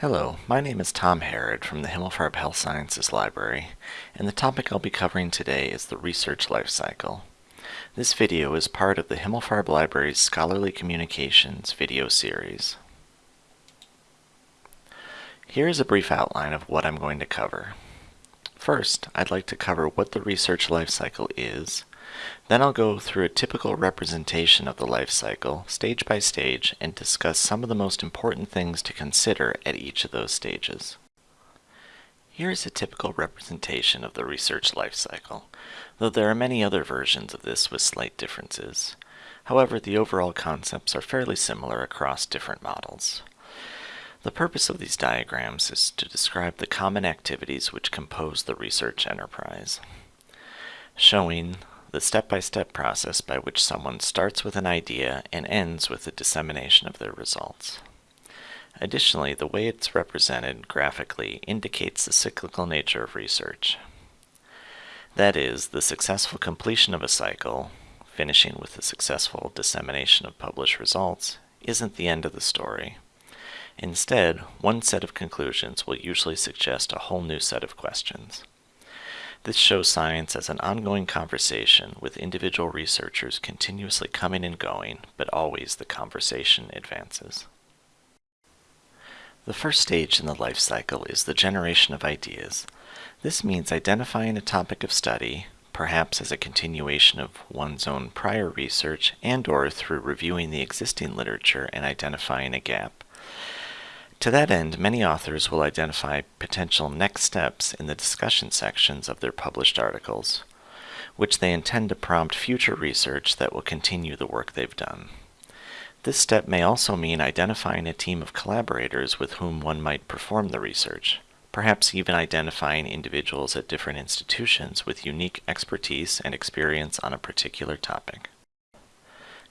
Hello, my name is Tom Harrod from the Himmelfarb Health Sciences Library, and the topic I'll be covering today is the research life cycle. This video is part of the Himmelfarb Library's Scholarly Communications video series. Here is a brief outline of what I'm going to cover. First, I'd like to cover what the research life cycle is, then I'll go through a typical representation of the life cycle, stage by stage, and discuss some of the most important things to consider at each of those stages. Here is a typical representation of the research life cycle, though there are many other versions of this with slight differences. However, the overall concepts are fairly similar across different models. The purpose of these diagrams is to describe the common activities which compose the research enterprise, showing the step-by-step -step process by which someone starts with an idea and ends with the dissemination of their results. Additionally, the way it's represented graphically indicates the cyclical nature of research. That is, the successful completion of a cycle, finishing with the successful dissemination of published results, isn't the end of the story. Instead, one set of conclusions will usually suggest a whole new set of questions. This shows science as an ongoing conversation with individual researchers continuously coming and going, but always the conversation advances. The first stage in the life cycle is the generation of ideas. This means identifying a topic of study, perhaps as a continuation of one's own prior research and or through reviewing the existing literature and identifying a gap. To that end, many authors will identify potential next steps in the discussion sections of their published articles, which they intend to prompt future research that will continue the work they've done. This step may also mean identifying a team of collaborators with whom one might perform the research, perhaps even identifying individuals at different institutions with unique expertise and experience on a particular topic.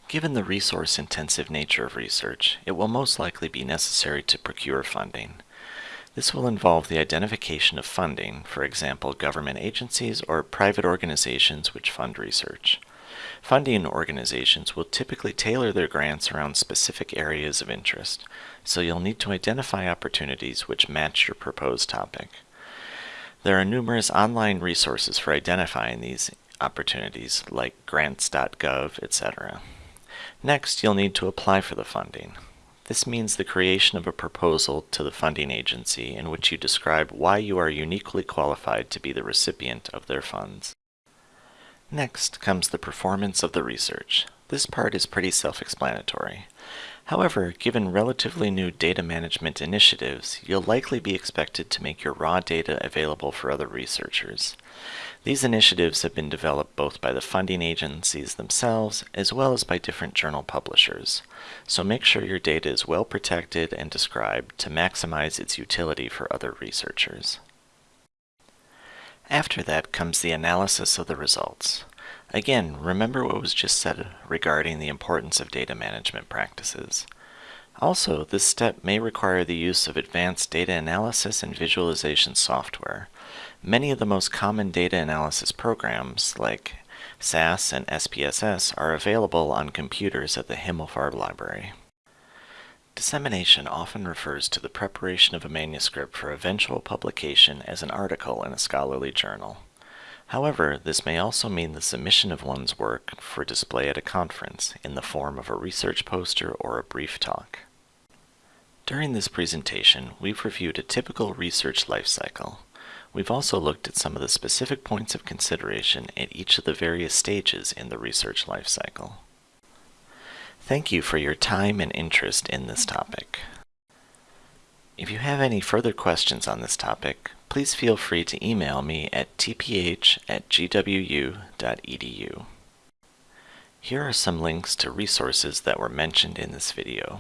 Given the resource-intensive nature of research, it will most likely be necessary to procure funding. This will involve the identification of funding, for example, government agencies or private organizations which fund research. Funding organizations will typically tailor their grants around specific areas of interest, so you'll need to identify opportunities which match your proposed topic. There are numerous online resources for identifying these opportunities, like grants.gov, etc. Next, you'll need to apply for the funding. This means the creation of a proposal to the funding agency in which you describe why you are uniquely qualified to be the recipient of their funds. Next comes the performance of the research. This part is pretty self-explanatory. However, given relatively new data management initiatives, you'll likely be expected to make your raw data available for other researchers. These initiatives have been developed both by the funding agencies themselves as well as by different journal publishers, so make sure your data is well protected and described to maximize its utility for other researchers. After that comes the analysis of the results. Again, remember what was just said regarding the importance of data management practices. Also, this step may require the use of advanced data analysis and visualization software. Many of the most common data analysis programs, like SAS and SPSS, are available on computers at the Himmelfarb Library. Dissemination often refers to the preparation of a manuscript for eventual publication as an article in a scholarly journal. However, this may also mean the submission of one's work for display at a conference in the form of a research poster or a brief talk. During this presentation, we've reviewed a typical research life cycle. We've also looked at some of the specific points of consideration at each of the various stages in the research life cycle. Thank you for your time and interest in this topic. If you have any further questions on this topic, please feel free to email me at tph at gwu.edu. Here are some links to resources that were mentioned in this video.